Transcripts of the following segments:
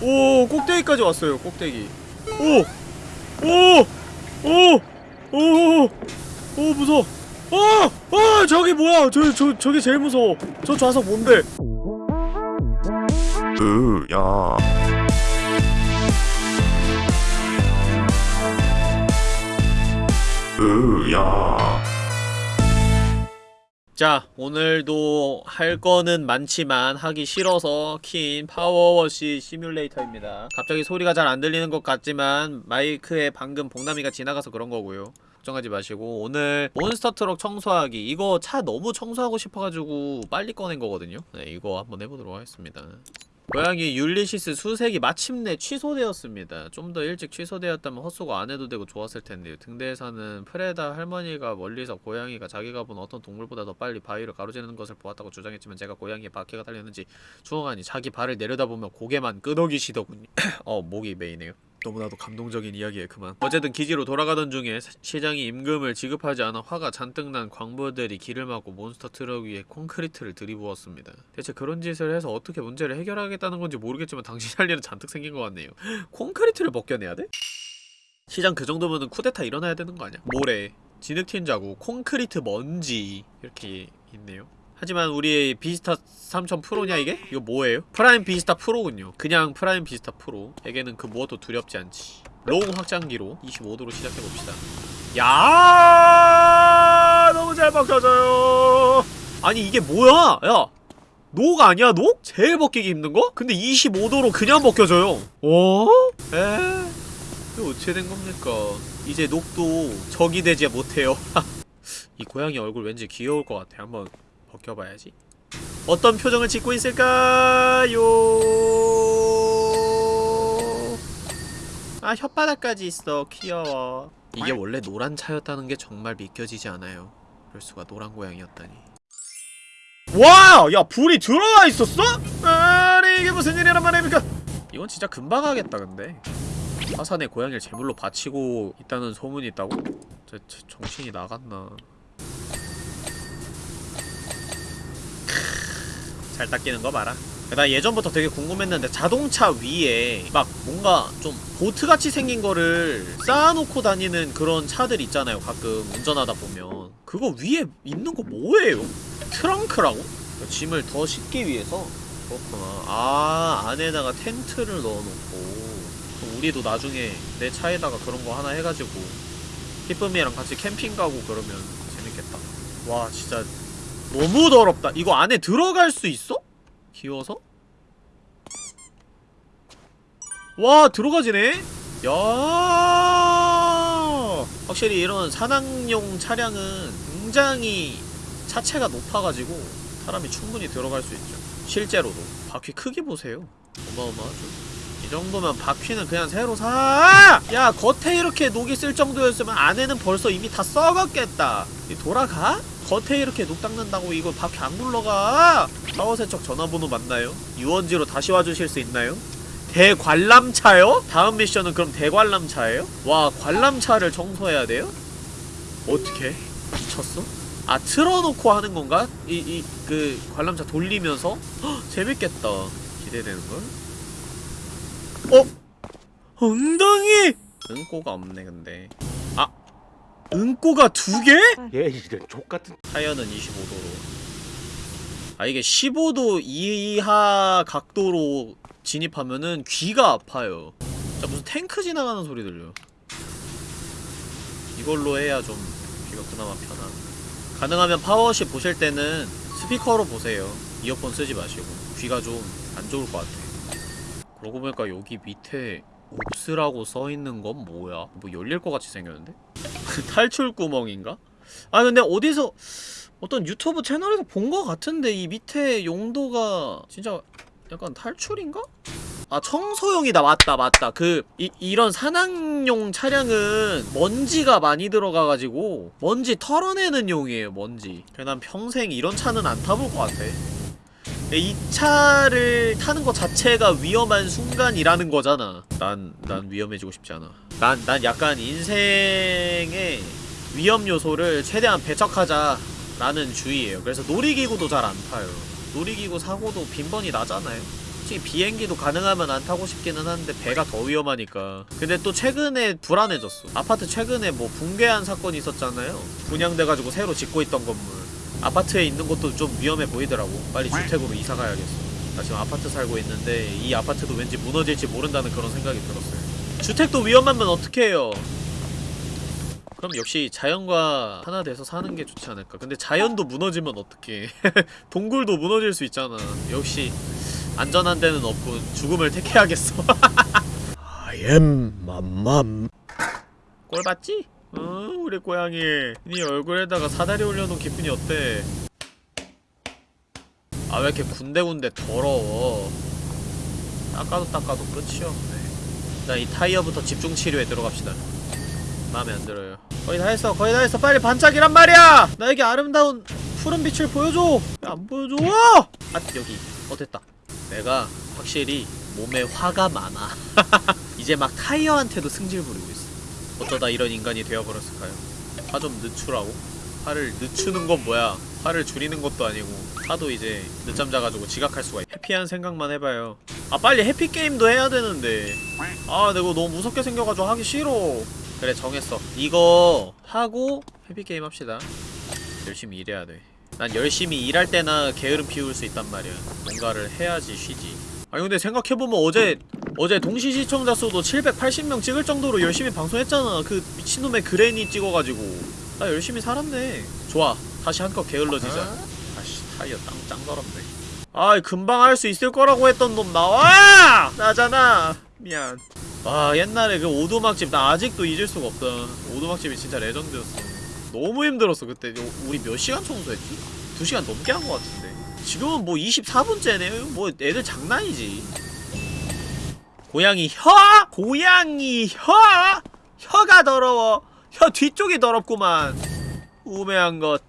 오 꼭대기까지 왔어요 꼭대기. 오 오 오 오오오 무서워. 어! 어! 저기 뭐야? 저, 저, 저기 제일 무서워. 저 좌석 뭔데? 으야. 으야 자 오늘도 할 거는 많지만 하기 싫어서 킨 파워워시 시뮬레이터입니다. 갑자기 소리가 잘 안 들리는 것 같지만 마이크에 방금 봉남이가 지나가서 그런 거고요. 걱정하지 마시고 오늘 monster truck 청소하기. 이거 차 너무 청소하고 싶어가지고 빨리 꺼낸 거거든요. 네 이거 한번 해보도록 하겠습니다 고양이 율리시스 수색이 마침내 취소되었습니다. 좀 더 일찍 취소되었다면 헛수고 안 해도 되고 좋았을 텐데요. 등대에 사는 프레다 할머니가 멀리서 고양이가 자기가 본 어떤 동물보다 더 빨리 바위를 가로지르는 것을 보았다고 주장했지만 제가 고양이에 바퀴가 달렸는지 추궁하니 자기 발을 내려다보며 고개만 끄덕이시더군요. 어, 목이 메이네요. 너무나도 감동적인 이야기에 그만 어쨌든 기지로 돌아가던 중에 시- 시장이 임금을 지급하지 않아 화가 잔뜩 난 광부들이 길을 막고 monster truck 위에 콘크리트를 들이부었습니다 대체 그런 짓을 해서 어떻게 문제를 해결하겠다는 건지 모르겠지만 당신 할 일은 잔뜩 생긴 것 같네요 콘크리트를 벗겨내야 돼? 시장 그 정도면은 쿠데타 일어나야 되는 거 아니야? 모래 진흙 튄 자국 콘크리트 먼지 이렇게 있네요 하지만 우리 비스타 3000 프로냐 이게? 이거 뭐예요? 프라임 비스타 프로군요 그냥 프라임 비스타 프로에게는 그 무엇도 두렵지 않지 long 확장기로 25도로 시작해봅시다 야 너무 잘 벗겨져요 아니 이게 뭐야 야 녹 아니야 녹? 제일 벗기기 힘든 거? 근데 25도로 그냥 벗겨져요 어? 에? 이거 어떻게 된 겁니까 이제 녹도 적이 되지 못해요 이 고양이 얼굴 왠지 귀여울 것 같아 한번 벗겨봐야지 어떤 표정을 짓고 있을까요? 아 혓바닥까지 있어 귀여워 이게 원래 노란 차였다는 게 정말 믿겨지지 않아요 그럴 수가 노란 고양이였다니 와! 야 불이 들어와 있었어? 아니 이게 무슨 일이란 말입니까 이건 진짜 금방 하겠다 근데 화산에 고양이를 제물로 바치고 있다는 소문이 있다고? 저, 저 정신이 나갔나 잘 닦이는 거 봐라. 나 예전부터 되게 궁금했는데 자동차 위에 막 뭔가 좀 보트같이 생긴 거를 쌓아놓고 다니는 그런 차들 있잖아요. 가끔 운전하다 보면 그거 위에 있는 거 뭐예요? 트렁크라고? 짐을 더 싣기 위해서? 그렇구나. 아 안에다가 텐트를 넣어놓고 우리도 나중에 내 차에다가 그런 거 하나 해가지고 히쁨이랑 같이 캠핑 가고 그러면 재밌겠다. 와 진짜 너무 더럽다. 이거 안에 들어갈 수 있어? 귀여워서? 와 들어가지네? 야 확실히 이런 산악용 차량은 굉장히 차체가 높아가지고 사람이 충분히 들어갈 수 있죠 실제로도 바퀴 크기 보세요 어마어마하죠 이 정도면 바퀴는 그냥 새로 사! 야 겉에 이렇게 녹이 쓸 정도였으면 안에는 벌써 이미 다 썩었겠다 이 돌아가? 겉에 이렇게 녹 닦는다고 이거 바퀴 안 굴러가 파워세척 전화번호 맞나요? 유원지로 다시 와주실 수 있나요? 대관람차요? 다음 미션은 그럼 대관람차예요? 와 관람차를 청소해야 돼요? 어떻게? 미쳤어? 아 틀어놓고 하는 건가? 이 이 그 관람차 돌리면서? 헉, 재밌겠다 기대되는걸? 어? 엉덩이! 응꼬가 없네 근데 아 응꼬가 두 개? 얘 이런 족같은 타이어는 25도로. 아 이게 15도 이하 각도로 진입하면은 귀가 아파요. 자 무슨 탱크 지나가는 소리 들려 이걸로 해야 좀 귀가 그나마 편함 가능하면 파워워시 보실 때는 스피커로 보세요. 이어폰 쓰지 마시고. 귀가 좀 안 좋을 것 같아 그러고 보니까 여기 밑에 옵스라고 써있는 건 뭐야? 뭐 열릴 것 같이 생겼는데? 탈출 구멍인가? 아 근데 어디서 어떤 유튜브 채널에서 본 것 같은데 이 밑에 용도가 진짜 약간 탈출인가? 아 청소용이다 맞다 맞다 그 이, 이런 산악용 차량은 먼지가 많이 들어가가지고 먼지 털어내는 용이에요 먼지 그래 난 평생 이런 차는 안 타볼 것 같아 이 차를 타는 것 자체가 위험한 순간이라는 거잖아. 난, 난 위험해지고 싶지 않아. 난, 난 약간 인생의 위험 요소를 최대한 배척하자 라는 주의예요. 그래서 놀이기구도 잘 안 타요. 놀이기구 사고도 빈번히 나잖아요. 솔직히 비행기도 가능하면 안 타고 싶기는 한데 배가 더 위험하니까. 근데 또 최근에 불안해졌어. 아파트 최근에 뭐 붕괴한 사건이 있었잖아요. 분양돼가지고 새로 짓고 있던 건물 아파트에 있는 것도 좀 위험해 보이더라고. 빨리 주택으로 이사 가야겠어. 나 지금 아파트 살고 있는데 이 아파트도 왠지 무너질지 모른다는 그런 생각이 들었어요. 주택도 위험하면 어떡해요? 그럼 역시 자연과 하나 돼서 사는 게 좋지 않을까? 근데 자연도 무너지면 어떡해. 동굴도 무너질 수 있잖아. 역시 안전한 데는 없군. 죽음을 택해야겠어. I am 맘맘. 꼴 봤지? 어 우리 고양이. 네 얼굴에다가 사다리 올려놓은 기분이 어때? 아 왜 이렇게 군데군데 더러워? 닦아도 닦아도 끝이 없네. 자 이 타이어부터 집중 치료에 들어갑시다. 마음에 안 들어요. 거의 다 했어 거의 다 했어. 빨리 반짝이란 말이야! 나에게 아름다운 푸른 빛을 보여줘! 왜안 보여줘? 아 여기. 어 됐다. 내가 확실히 몸에 화가 많아. 이제 막 타이어한테도 승질 부리고 있어 어쩌다 이런 인간이 되어버렸을까요? 화 좀 늦추라고? 화를 늦추는 건 뭐야? 화를 줄이는 것도 아니고 화도 이제 늦잠 자가지고 지각할 수가 있 해피한 생각만 해봐요. 아 빨리 해피게임도 해야 되는데. 아 내가 너무 무섭게 생겨가지고 하기 싫어. 그래 정했어. 이거 하고 해피게임 합시다. 열심히 일해야 돼난 열심히 일할 때나 게으름 피울 수 있단 말이야. 뭔가를 해야지 쉬지. 아니 근데 생각해보면 어제 어제 동시 시청자 수도 780명 찍을 정도로 열심히 방송했잖아. 그 미친놈의 Granny 찍어가지고. 나 열심히 살았네. 좋아. 다시 한껏 게을러지자. 아씨 타이어 짱, 짱 더럽네. 아이 금방 할 수 있을 거라고 했던 놈 나와! 나잖아. 미안. 아 옛날에 그 오두막집 나 아직도 잊을 수가 없다. 오두막집이 진짜 legend였어. 너무 힘들었어 그때. 우리 몇 시간 청소했지? 2시간 넘게 한 것 같은데. 지금은 뭐 24분째네 뭐 애들 장난이지 고양이 혀? 고양이 혀? 혀가 더러워 혀 뒤쪽이 더럽구만 우매한 것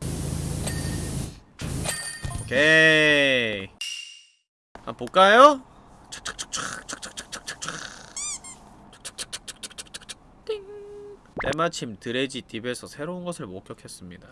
오케이 한번 볼까요? 띵. 때마침 드레지 딥에서 새로운 것을 목격했습니다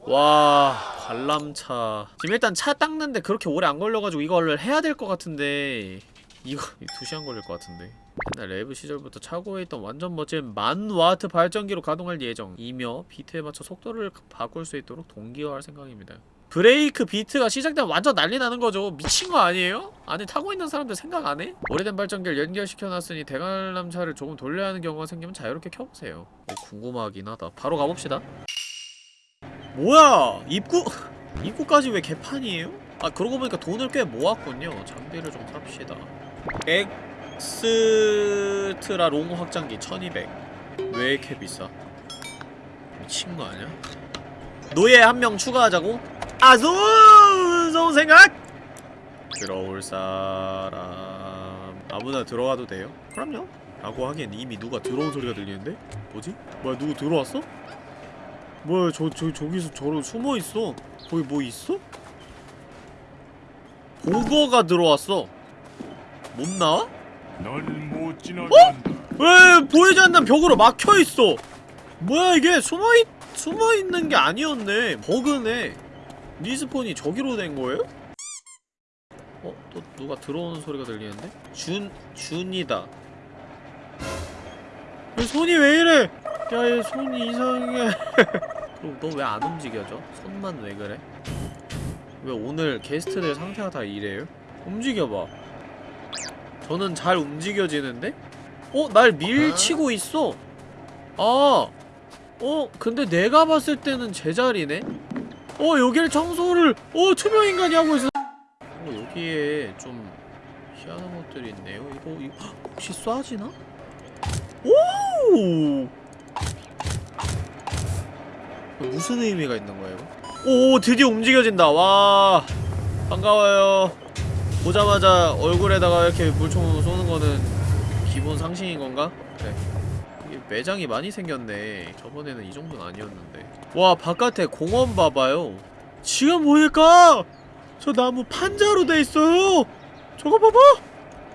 와 관람차 지금 일단 차 닦는데 그렇게 오래 안 걸려가지고 이걸 해야 될 것 같은데 이거 2시간 걸릴 것 같은데. 옛날 rave 시절부터 차고에 있던 완전 멋진 만 와트 발전기로 가동할 예정 이며 비트에 맞춰 속도를 바꿀 수 있도록 동기화할 생각입니다. breakbeat가 시작되면 완전 난리 나는 거죠. 미친 거 아니에요? 안에 타고 있는 사람들 생각 안 해? 오래된 발전기를 연결시켜놨으니 대관람차를 조금 돌려야 하는 경우가 생기면 자유롭게 켜보세요. 어, 궁금하긴 하다. 바로 가봅시다. 뭐야! 입구? 입구까지 왜 개판이에요? 아 그러고 보니까 돈을 꽤 모았군요. 장비를 좀 삽시다 extra long 확장기 1200 왜 이렇게 비싸? 미친 거 아니야? 노예 한 명 추가하자고? 아주 좋은 생각! 들어올 사람 아무나 들어와도 돼요? 그럼요 라고 하기엔 이미 누가 들어온 소리가 들리는데? 뭐지? 뭐야 누구 들어왔어? 뭐야 저, 저 저기서 저러 숨어있어 거기 뭐 있어? 보거가 들어왔어 못 나와? 넌못 지나간다. 왜 보이지 않는 벽으로 막혀있어 뭐야 이게 숨어있 숨어있는 게 아니었네 버그네 리스폰이 저기로 된 거예요? 어? 또 누가 들어오는 소리가 들리는데? 준.. 준이다 얘 손이 왜 이래 야얘 손이 이상해 그럼 너 왜 안 움직여져? 손만 왜 그래? 왜 오늘 게스트들 상태가 다 이래요? 움직여봐 저는 잘 움직여지는데? 어? 날 밀치고 있어 아 어? 근데 내가 봤을 때는 제자리네? 어 여길 청소를 어 투명인간이 하고 있어 어 여기에 좀 희한한 것들이 있네요 이거, 이거 헉, 혹시 쏴지나? 오 무슨 의미가 있는 거예요? 오 드디어 움직여진다 와 반가워요 보자마자 얼굴에다가 이렇게 물총 쏘는 거는 기본 상식인 건가? 그래 이게 매장이 많이 생겼네. 저번에는 이 정도는 아니었는데. 와 바깥에 공원 봐봐요. 지금 보니까 저 나무 판자로 돼 있어요. 저거 봐봐.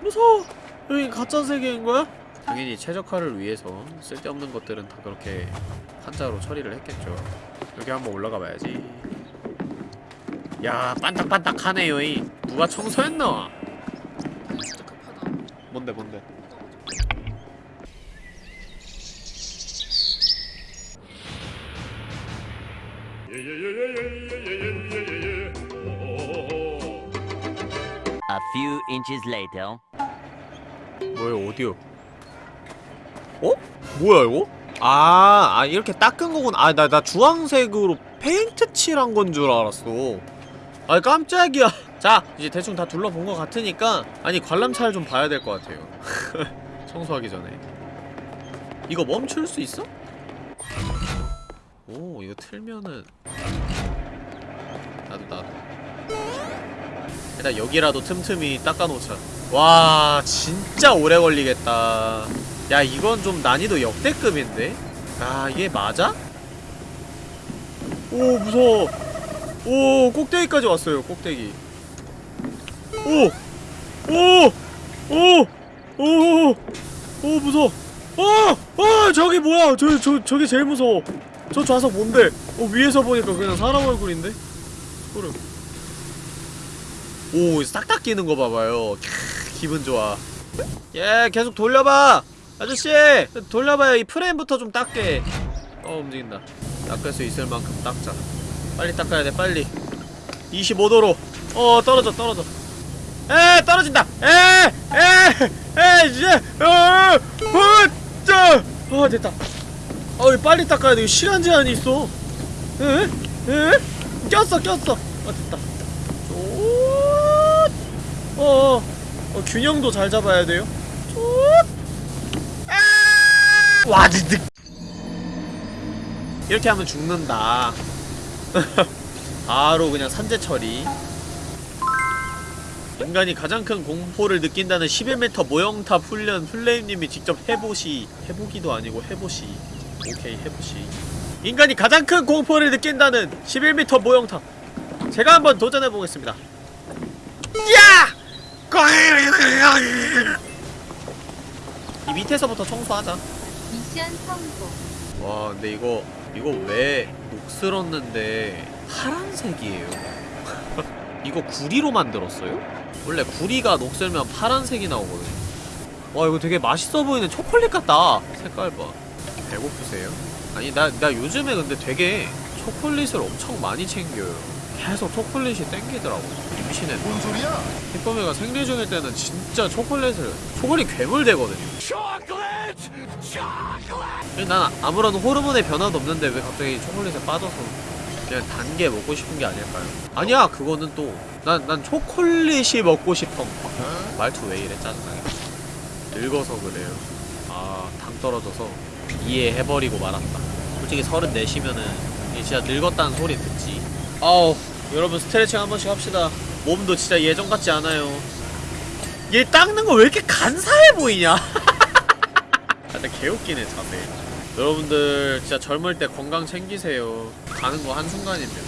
무서워 여기 가짜 세계인 거야? 당연히 최적화를 위해서 쓸데없는 것들은 다 그렇게 판자로 처리를 했겠죠. 여기 한번 올라가 봐야지 야 반딱반딱하네요 이 누가 청소했나? 뭔데 뭔데 A few inches later. 뭐야 어디요? 어? 뭐야 이거? 아, 아 이렇게 닦은 거군. 아, 나, 나 주황색으로 페인트 칠한 건 줄 알았어. 아 깜짝이야. 자 이제 대충 다 둘러본 것 같으니까 아니 관람차를 좀 봐야 될 것 같아요. 청소하기 전에. 이거 멈출 수 있어? 오 이거 틀면은. 나도 나도. 일단 여기라도 틈틈이 닦아놓자. 와 진짜 오래 걸리겠다. 야 이건 좀 난이도 역대급인데? 아 이게 맞아? 오 무서워 오 꼭대기까지 왔어요 꼭대기 오! 오! 오! 오! 오 무서워 어! 어! 저기 뭐야 저, 저, 저게 제일 무서워 저 좌석 뭔데? 어 위에서 보니까 그냥 사람 얼굴인데? 소름 오싹 닦이는 거 봐봐요 캬, 기분 좋아 예 계속 돌려봐 아저씨 돌려봐요 이 프레임부터 좀 닦게 어 움직인다 닦을 수 있을 만큼 닦자 빨리 닦아야 돼 빨리. 25도로. 어 떨어져 떨어져. 에 떨어진다. 에에에 이제 어어어 됐다. 어 빨리 닦아야 돼. 시간 제한이 있어. 에? 에? 꼈어 꼈어. 어 됐다. 어, 어, 어, 균형도 잘 잡아야 돼요. 아! 와, 득 이렇게 하면 죽는다. 바로 그냥 산재 처리. 인간이 가장 큰 공포를 느낀다는 11m 모형탑 훈련 플레임님이 직접 해보시 해보기도 아니고 해보시 오케이 해보시 인간이 가장 큰 공포를 느낀다는 11m 모형탑 제가 한번 도전해보겠습니다 야! 이 밑에서부터 청소하자. 미션 성공. 와, 근데 이거 이거 왜 녹슬었는데 파란색이에요? 이거 구리로 만들었어요? 원래 구리가 녹슬면 파란색이 나오거든요. 와, 이거 되게 맛있어 보이는 초콜릿 같다. 색깔 봐. 배고프세요? 아니, 나, 나 요즘에 근데 되게 초콜릿을 엄청 많이 챙겨요. 계속 초콜릿이 땡기더라고. 임신했나? 뭔 소리야? 희범이가 생리 중일 때는 진짜 초콜릿을 초콜릿 괴물 되거든요. 난 아무런 호르몬의 변화도 없는데 왜 갑자기 초콜릿에 빠져서 그냥 단 게 먹고 싶은 게 아닐까요? 아니야 그거는 또. 난 난 초콜릿이 먹고 싶어. 말투 왜 이래 짜증나게. 늙어서 그래요. 아 당 떨어져서 이해해버리고 말았다. 솔직히 34시면은 진짜 늙었다는 소리 듣지. 아우 여러분 스트레칭 한 번씩 합시다. 몸도 진짜 예전 같지 않아요. 얘 닦는 거 왜 이렇게 간사해 보이냐 진짜 개웃기네 자세. 여러분들 진짜 젊을 때 건강 챙기세요. 가는 거 한순간입니다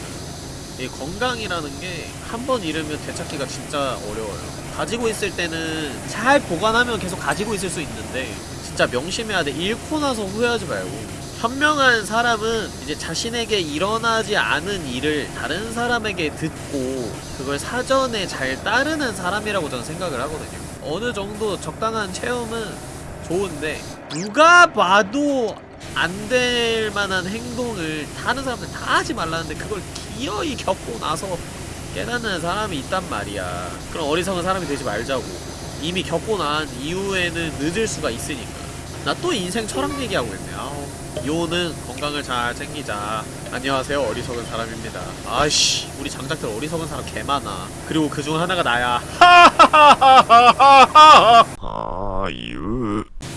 이 건강이라는 게 한 번 잃으면 되찾기가 진짜 어려워요. 가지고 있을 때는 잘 보관하면 계속 가지고 있을 수 있는데 진짜 명심해야 돼. 잃고 나서 후회하지 말고. 현명한 사람은 이제 자신에게 일어나지 않은 일을 다른 사람에게 듣고 그걸 사전에 잘 따르는 사람이라고 저는 생각을 하거든요. 어느 정도 적당한 체험은 좋은데 누가 봐도 안 될 만한 행동을 다른 사람들 다 하지 말라는데 그걸 기어이 겪고 나서 깨닫는 사람이 있단 말이야. 그럼 어리석은 사람이 되지 말자고. 이미 겪고 난 이후에는 늦을 수가 있으니까. 나 또 인생 철학 얘기하고 있네. 아우 요는 건강을 잘 챙기자. 안녕하세요 어리석은 사람입니다. 아이씨 우리 장작들 어리석은 사람 개 많아. 그리고 그 중 하나가 나야. 아유.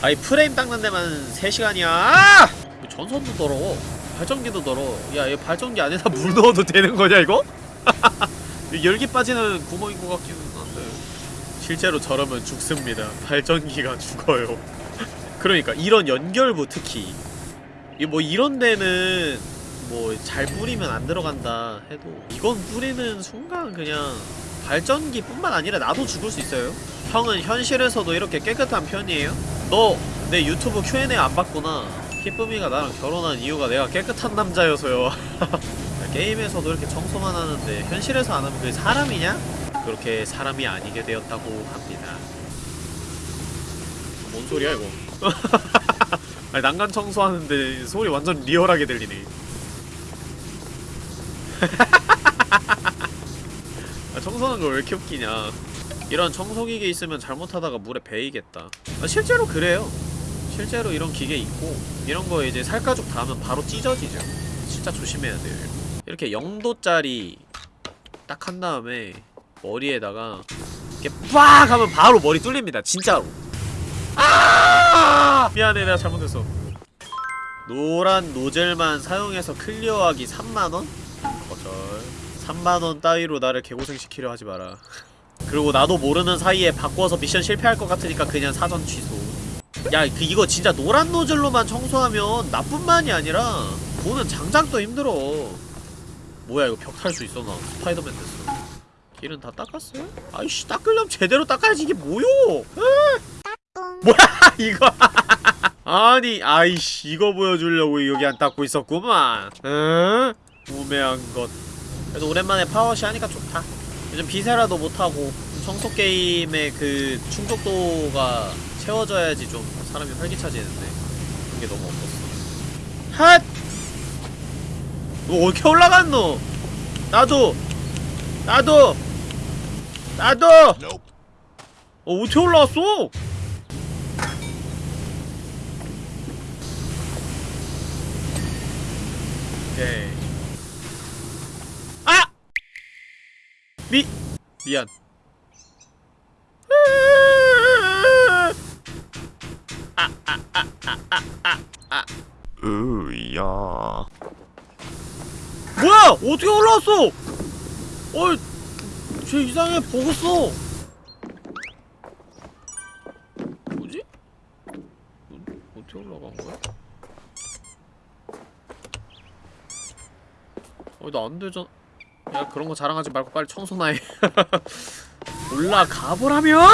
아이 프레임 닦는 데만 3시간이야. 아! 전선도 더러워. 발전기도 더러워. 야얘 발전기 안에다 물 넣어도 되는 거냐 이거? 이 열기 빠지는 구멍인 것 같기는 한데. 실제로 저러면 죽습니다. 발전기가 죽어요. 그러니까 이런 연결부 특히. 이뭐 이런 데는 뭐 잘 뿌리면 안 들어간다 해도 이건 뿌리는 순간 그냥 발전기 뿐만 아니라 나도 죽을 수 있어요. 형은 현실에서도 이렇게 깨끗한 편이에요? 너 내 유튜브 Q&A 안 봤구나. 희쁨이가 나랑 결혼한 이유가 내가 깨끗한 남자여서요. 게임에서도 이렇게 청소만 하는데 현실에서 안 하면 그게 사람이냐? 그렇게 사람이 아니게 되었다고 합니다. 뭔 소리야 이거? 아니 난간 청소하는데 소리 완전 리얼하게 들리네. 아, 청소하는 거왜 이렇게 웃기냐 이런 청소기계 있으면 잘못하다가 물에 베이겠다. 아, 실제로 그래요. 실제로 이런 기계 있고 이런 거 이제 살가죽 닿으면 바로 찢어지죠. 진짜 조심해야 돼요. 이렇게 0도짜리 딱 한 다음에 머리에다가 이렇게 빡 하면 바로 머리 뚫립니다 진짜로. 아! 미안해 내가 잘못했어. 노란 노즐만 사용해서 clear하기 3만원? 거절. 3만원 따위로 나를 개고생시키려 하지 마라 그리고 나도 모르는 사이에 바꿔서 미션 실패할 것 같으니까 그냥 사전 취소. 야 그 이거 진짜 노란 노즐로만 청소하면 나뿐만이 아니라 보는 장작도 힘들어. 뭐야 이거 벽 탈 수 있어 나. 스파이더맨 됐어. 길은 다 닦았어요? 아이씨 닦으려면 제대로 닦아야지 이게 뭐요? 뭐야 이거. 아니 아이씨 이거 보여주려고 여기 안 닦고 있었구만. 응? 우매한 것. 그래도 오랜만에 파워시 하니까 좋다 요즘 비세라도 못하고 청소게임의 그 충족도가 채워져야지 좀 사람이 활기차지는데 그게 너무 없었어 핫! 너 어떻게 올라갔노? 나도! 나도! 나도! 어 어떻게 올라왔어? 오케이 아! 미 미안 으야 뭐야 어떻게 올라왔어 어이 쟤 이상해 버그어 뭐지? 어, 어떻게 올라간 거야? 어, 나안 되잖아. 야, 그런 거 자랑하지 말고 빨리 청소나 해. 올라가 보라며!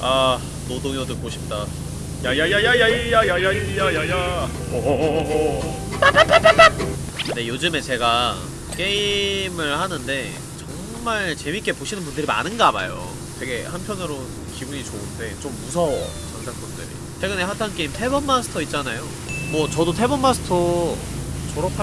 아, 노동요 듣고 싶다. 야야야야야야야야야야야 근데 요즘에 제가 게임을 하는데 정말 재밌게 보시는 분들이 많은가 봐요. 되게 한편으로 기분이 좋은데 좀 무서워 장작분들이. 최근에 핫한 게임 태번 마스터 있잖아요. 뭐 저도 태번 마스터 졸업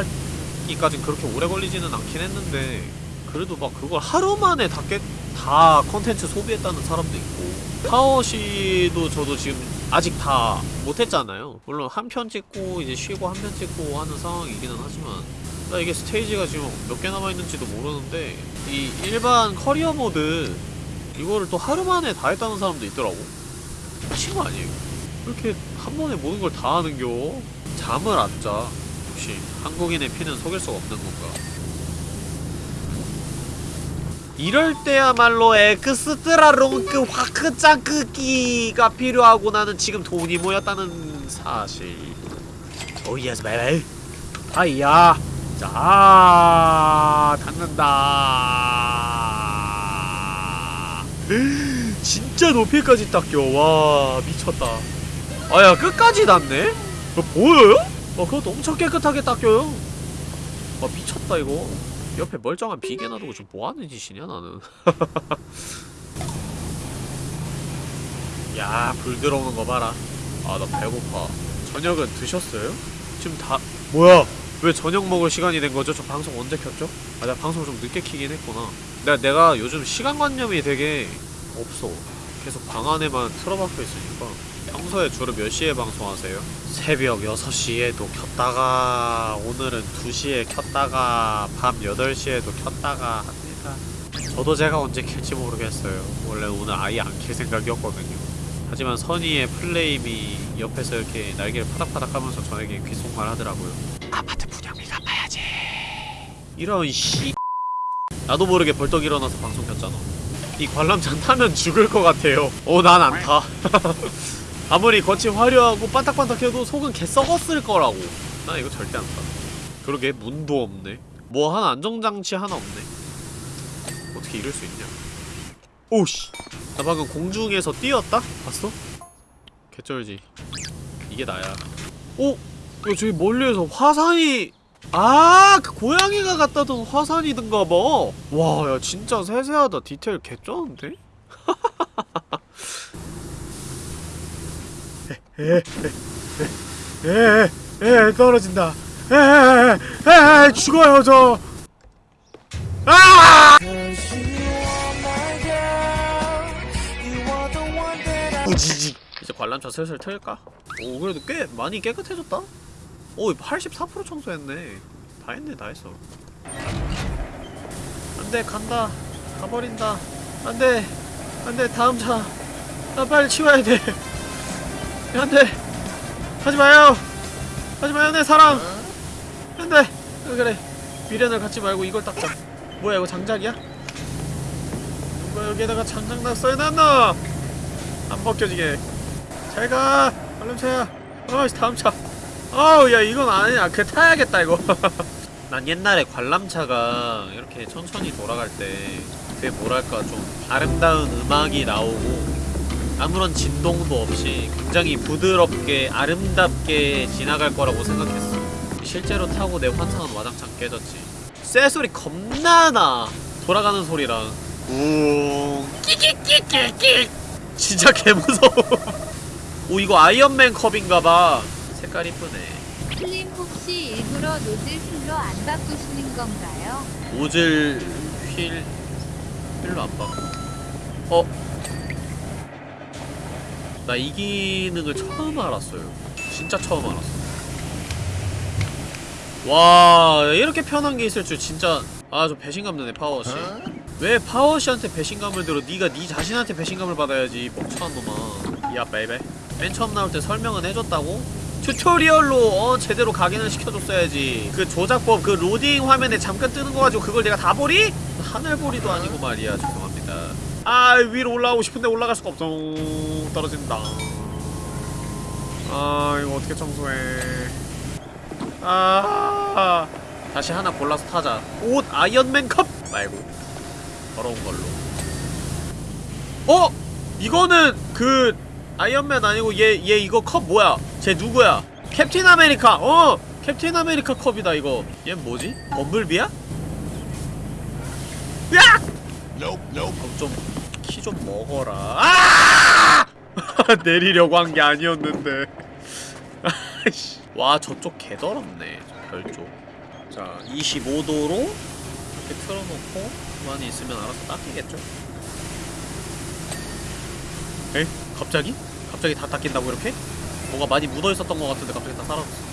하기까진 그렇게 오래 걸리지는 않긴 했는데 그래도 막 그걸 하루 만에 다, 깨, 다 컨텐츠 소비했다는 사람도 있고 파워시도 저도 지금 아직 다 못했잖아요. 물론 한 편 찍고 이제 쉬고 한 편 찍고 하는 상황이기는 하지만 나 이게 스테이지가 지금 몇 개 남아있는지도 모르는데 이 일반 커리어 모드 이거를 또 하루 만에 다 했다는 사람도 있더라고 미친 거 아니에요? 왜 이렇게 한 번에 모든 걸 다 하는겨? 잠을 안 자. 역시 한국인의 피는 속일 수가 없는 건가? 이럴 때야말로 extra long크 화크 짱크기가 필요하고 나는 지금 돈이 모였다는 사실. oh yes baby. 아이야. 자, 닿는다. 진짜 높이까지 닦여. 와, 미쳤다. 아야, 끝까지 닿네? 어, 보여요? 어, 그것도 엄청 깨끗하게 닦여요. 와, 미쳤다, 이거. 옆에 멀쩡한 비계 놔두고 지금 뭐하는 짓이냐, 나는. 야, 불 들어오는 거 봐라. 아, 나 배고파. 저녁은 드셨어요? 지금 다, 뭐야? 왜 저녁 먹을 시간이 된 거죠? 저 방송 언제 켰죠? 아, 내가 방송을 좀 늦게 키긴 했구나. 내가, 내가 요즘 시간관념이 되게 없어. 계속 방 안에만 틀어박혀 있으니까. 평소에 주로 몇 시에 방송하세요? 새벽 6시에도 켰다가, 오늘은 2시에 켰다가, 밤 8시에도 켰다가 합니다. 저도 제가 언제 킬지 모르겠어요. 원래 오늘 아예 안 킬 생각이었거든요. 하지만 선의의 플레임이 옆에서 이렇게 날개를 파닥파닥 하면서 저에게 귓속말 하더라고요. 아파트 분양비 갚아야지. 이런 씨. 나도 모르게 벌떡 일어나서 방송 켰잖아. 이 관람차 타면 죽을 것 같아요. 어, 난 안 타. 아무리 겉이 화려하고 반딱반딱해도 속은 개 썩었을 거라고. 나 이거 절대 안 타. 그러게 문도 없네. 뭐 하나 안정장치 하나 없네. 어떻게 이럴 수 있냐? 오씨. 나 방금 공중에서 뛰었다? 봤어? 개쩔지. 이게 나야. 오! 야, 저기 멀리에서 화산이 아, 그 고양이가 갖다 둔 화산이든가 봐. 와, 야 진짜 세세하다. 디테일 개쩌는데? 에에에 떨어진다. 에에에 죽어요 저. 아! 우지직 이제 관람차 슬슬 틀까? 오 그래도 꽤 많이 깨끗해졌다? 오 84% 청소했네. 다 했네 다 했어. 안돼 간다. 가버린다. 안돼. 안돼 다음 차. 아, 빨리 치워야 돼 안돼 하지마요. 하지마요 내 사랑 안돼 그래? 미련을 갖지 말고 이걸 닦자. 뭐야 이거 장작이야? 누가 여기에다가 장작 낙서해 놨나? 안 벗겨지게. 잘가 관람차야. 어이씨 다음 차. 어우 야 이건 아니야. 그 타야겠다 이거. 난 옛날에 관람차가 이렇게 천천히 돌아갈 때 그게 뭐랄까 좀 아름다운 음악이 나오고 아무런 진동도 없이 굉장히 부드럽게 아름답게 지나갈 거라고 생각했어. 실제로 타고 내 환상은 와장창 깨졌지. 쇠소리 겁나 나. 돌아가는 소리랑. 웅 끼끼끼끼끼. 진짜 개무서워. 오 이거 아이언맨 컵인가봐. 색깔 이쁘네. 슬림 혹시 일부러 노즐 full로 안 바꾸시는 건가요? 오즐 휠 휠로 안 바꿔. 어? 나 이 기능을 처음 알았어요. 진짜 처음 알았어. 와 이렇게 편한 게 있을 줄 진짜 아 좀 배신감 드네 파워씨. 왜 파워씨한테 배신감을 들어? 네가 네 자신한테 배신감을 받아야지 멍청한 놈아. 야 baby. 맨 처음 나올 때 설명은 해줬다고? tutorial로 어 제대로 각인을 시켜줬어야지. 그 조작법 그 로딩 화면에 잠깐 뜨는 거 가지고 그걸 내가 다 보리? 하늘보리도 아니고 말이야. 죄송합니다 아 위로 올라가고 싶은데 올라갈 수가 없어. 떨어진다. 아 이거 어떻게 청소해. 아. 다시 하나 골라서 타자. 옷 아이언맨 컵! 말고. 더러운 걸로. 어? 이거는 그 아이언맨 아니고 얘 얘 이거 컵 뭐야? 쟤 누구야? 캡틴 아메리카. 어! 캡틴 아메리카 컵이다 이거. 얘 뭐지? 범블비야? 으악! 좀키 좀 먹어라 아! 내리려고 한 게 아니었는데. 와 저쪽 개더럽네 저 별쪽 자 25도로 이렇게 틀어놓고 가만히 있으면 알아서 닦이겠죠 에? 갑자기? 갑자기 다 닦인다고 이렇게? 뭐가 많이 묻어있었던 것 같은데 갑자기 다 사라졌어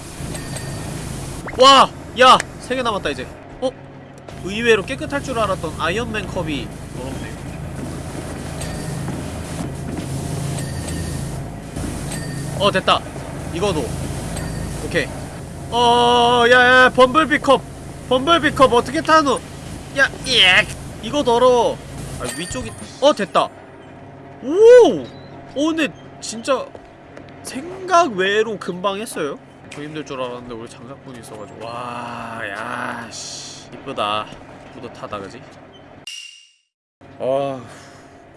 와! 야! 세 개 남았다 이제 어? 의외로 깨끗할 줄 알았던 아이언맨 컵이 더럽네 어 됐다. 이거도. 오케이. 어 야야 범블비 컵. 범블비 컵 어떻게 타노? 야 예. 이거 더러워 아 위쪽이. 어 됐다. 오! 오 근데 진짜 생각 외로 금방 했어요? 저 힘들 줄 알았는데 우리 장작분이 있어가지고. 와야씨 이쁘다 뿌듯하다 그지? 아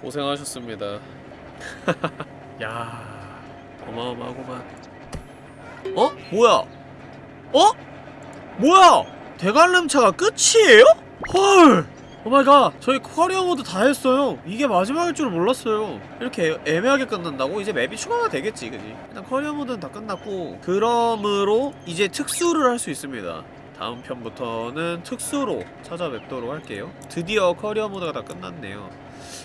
고생하셨습니다 야 어마어마하구만 어? 뭐야? 어? 뭐야? 대관람차가 끝이에요? 헐! oh my god 저희 커리어 모드 다 했어요 이게 마지막일 줄 몰랐어요 이렇게 애- 애매하게 끝난다고? 이제 맵이 추가가 되겠지 그지? 일단 커리어 모드는 다 끝났고 그러므로 이제 특수를 할 수 있습니다 다음 편부터는 특수로 찾아뵙도록 할게요. 드디어 커리어 모드가 다 끝났네요.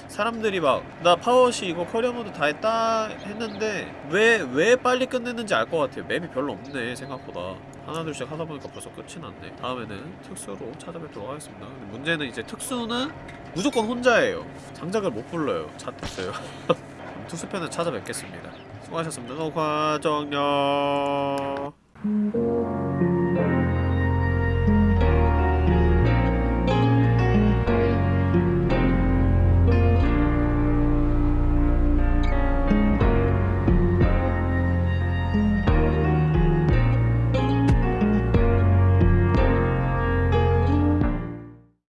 사람들이 막 나 파워시 이거 커리어 모드 다 했다 했는데 왜 왜 빨리 끝냈는지 알 것 같아요. 맵이 별로 없네 생각보다. 하나 둘씩 하다 보니까 벌써 끝이 났네. 다음에는 특수로 찾아뵙도록 하겠습니다. 문제는 이제 특수는 무조건 혼자예요. 장작을 못 불러요. 잣됐어요. 특수편을 찾아뵙겠습니다. 수고하셨습니다. 녹화 종료